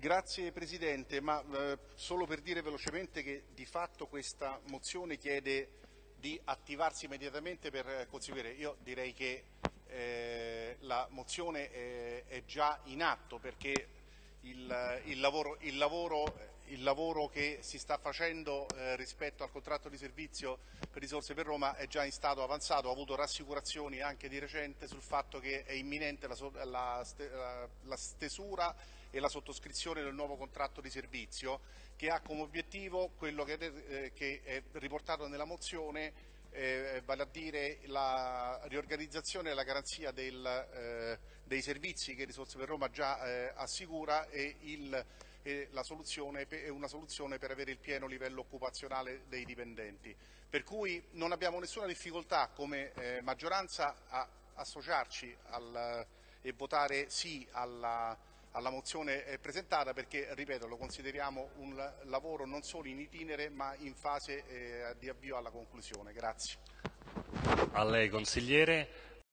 Grazie Presidente, ma eh, solo per dire velocemente che di fatto questa mozione chiede di attivarsi immediatamente per conseguire. Io direi che eh, la mozione è, è, già in atto perché il, il, lavoro, il, lavoro, il lavoro, che si sta facendo eh, rispetto al contratto di servizio per risorse per Roma è già in stato avanzato, ho avuto rassicurazioni anche di recente sul fatto che è imminente la, la, la, stesura e la sottoscrizione del nuovo contratto di servizio che ha come obiettivo quello che, eh, che è riportato nella mozione eh, vale a dire la riorganizzazione e la garanzia del, eh, dei servizi che Risorse per Roma già eh, assicura e, il, e soluzione, una soluzione per avere il pieno livello occupazionale dei dipendenti. Per cui non abbiamo nessuna difficoltà come eh, maggioranza a associarci al, e votare sì alla alla mozione presentata perché, ripeto, lo consideriamo un lavoro non solo in itinere ma in fase eh, di avvio alla conclusione. Grazie. A lei consigliere.